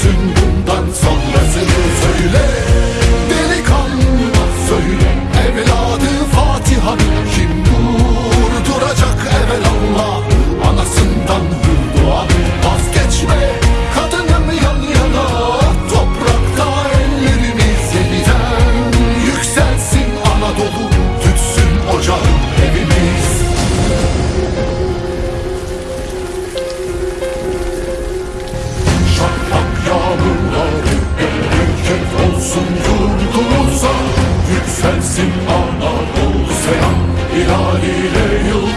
dönsün bundan sonra. Yükselsin Anadolu selam hilaliyle yıldıza